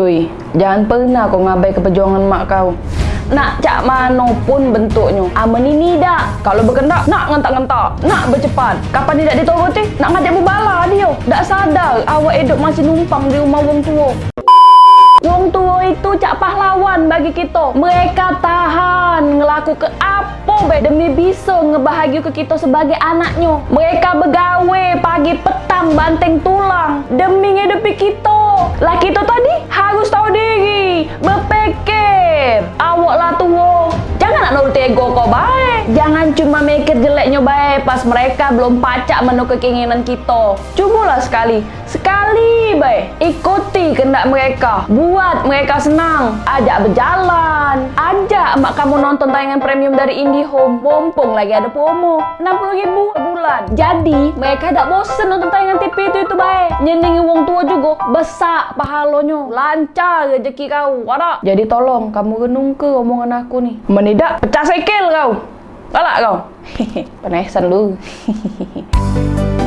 Cuy, jangan pernah kau ngabai ke perjuangan mak kau. Nak cak mana pun bentuknya. Aman ini dah. Kalau berkendak, nak ngentak-ngentak. Nak bercepat. Kapan tidak dituruti, nak ngajak berbala dia. Tak sadar awak hidup masih numpang di rumah wong tua. Wong tua itu cak pahlawan bagi kita. Mereka tahan ngelaku ke apa be demi bisa ngebahagia ke kita sebagai anaknya. Mereka begawe pagi petang banteng tulang demi ngedepi kita. Lah kita tadi ego kau baik. Jangan cuma mikir jeleknya baik pas mereka belum pacak menu keinginan kita. Cubalah sekali. Sekali baik. Ikuti kehendak mereka. Buat mereka senang. Ajak berjalan. Ajak mak kamu nonton tayangan premium dari IndiHome. Mumpung lagi ada promo. 60 ribu bulan. Jadi mereka tak bosen nonton tayangan TV baik. Nyenengin wong tua juga. Besar pahalonyo. Lancar rezeki kau. Wadah. Jadi tolong kamu renung ke omongan aku nih. Menidak pecah sekel kau. Galak kau. Penesan lu.